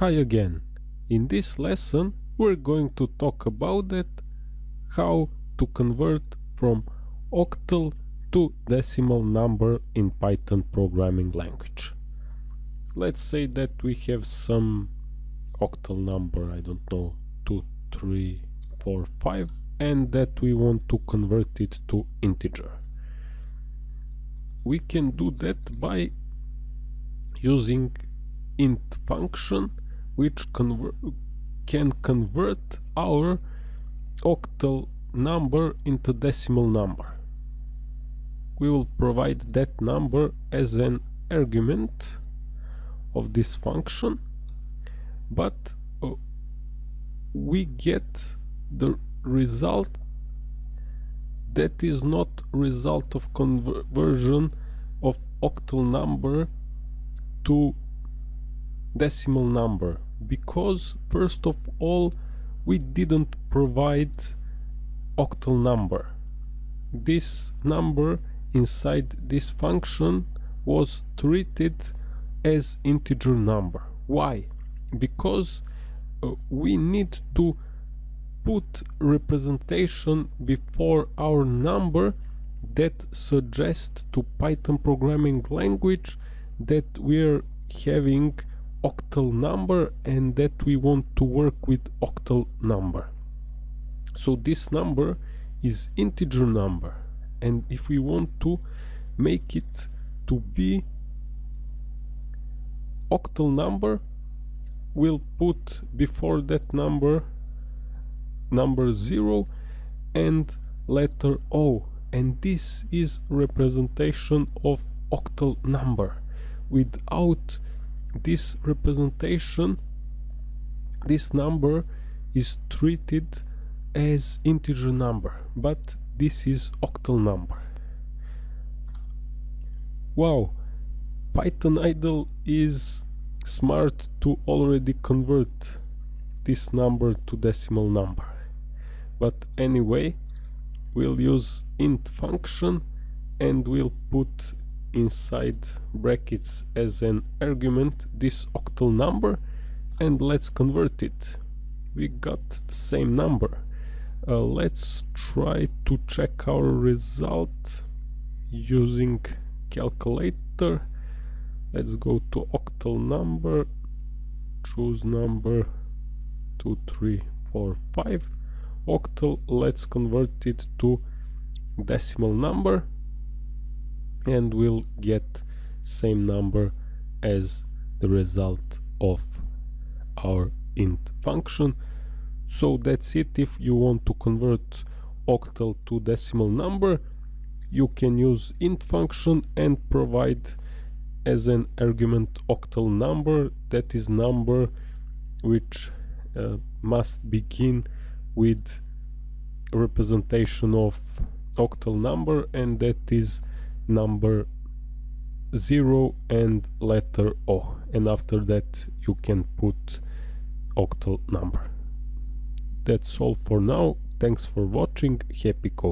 Hi again. In this lesson we're going to talk about it, how to convert from octal to decimal number in Python programming language. Let's say that we have some octal number, I don't know, 2, 3, 4, 5 and that we want to convert it to integer. We can do that by using int function which conver can convert our octal number into decimal number. We will provide that number as an argument of this function but uh, we get the result that is not result of conversion of octal number to decimal number. Because first of all we didn't provide octal number. This number inside this function was treated as integer number. Why? Because uh, we need to put representation before our number that suggests to python programming language that we're having octal number and that we want to work with octal number. So this number is integer number. And if we want to make it to be octal number we'll put before that number number 0 and letter O. And this is representation of octal number without this representation this number is treated as integer number but this is octal number. Wow python idle is smart to already convert this number to decimal number. But anyway we'll use int function and we'll put inside brackets as an argument this octal number and let's convert it. We got the same number. Uh, let's try to check our result using calculator. Let's go to octal number choose number 2345 octal let's convert it to decimal number and we'll get same number as the result of our int function. So that's it. If you want to convert octal to decimal number you can use int function and provide as an argument octal number. That is number which uh, must begin with representation of octal number and that is number 0 and letter O and after that you can put octal number. That's all for now, thanks for watching, happy coding.